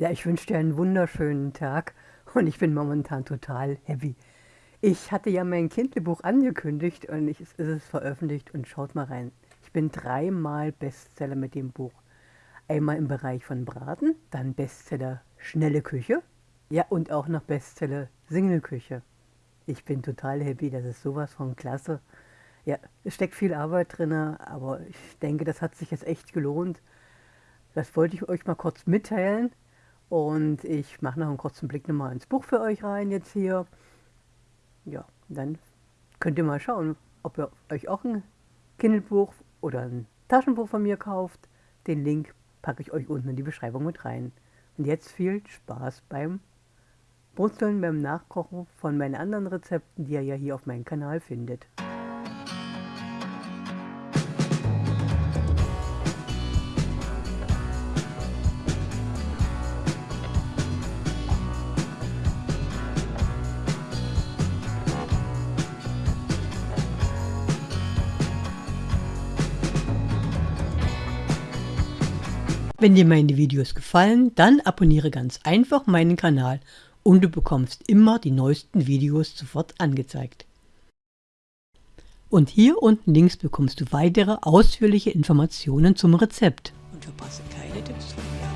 Ja, ich wünsche dir einen wunderschönen Tag und ich bin momentan total happy. Ich hatte ja mein Kindlebuch angekündigt und ich, es ist veröffentlicht und schaut mal rein. Ich bin dreimal Bestseller mit dem Buch. Einmal im Bereich von Braten, dann Bestseller Schnelle Küche, ja und auch noch Bestseller Single-Küche. Ich bin total happy, das ist sowas von klasse. Ja, es steckt viel Arbeit drin, aber ich denke, das hat sich jetzt echt gelohnt. Das wollte ich euch mal kurz mitteilen. Und ich mache noch einen kurzen Blick nochmal ins Buch für euch rein jetzt hier. Ja, dann könnt ihr mal schauen, ob ihr euch auch ein Kindle-Buch oder ein Taschenbuch von mir kauft. Den Link packe ich euch unten in die Beschreibung mit rein. Und jetzt viel Spaß beim Brutzeln, beim Nachkochen von meinen anderen Rezepten, die ihr ja hier auf meinem Kanal findet. Wenn dir meine Videos gefallen, dann abonniere ganz einfach meinen Kanal und du bekommst immer die neuesten Videos sofort angezeigt. Und hier unten links bekommst du weitere ausführliche Informationen zum Rezept. Und verpasse keine Tipps von mir.